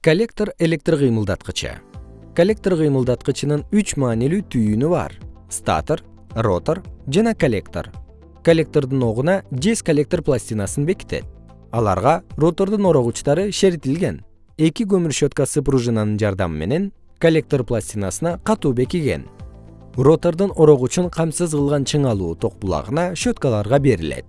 коллектор электр кыймылдаткычы. Коллектор кыймылдаткычынын үч маанилүү түйүнү бар статор ротор жана коллектор. Коллектордун огуна жез коллектор пластинасын бекитет. Аларга ротордун орогучтары шеритилген. Эки көмүр щеткасы пружинанын жардамы менен коллектор пластинасына катуу бекиген. Ротордун орогучун камсыз кылган чыңалуу ток булагына щеткаларга берилет.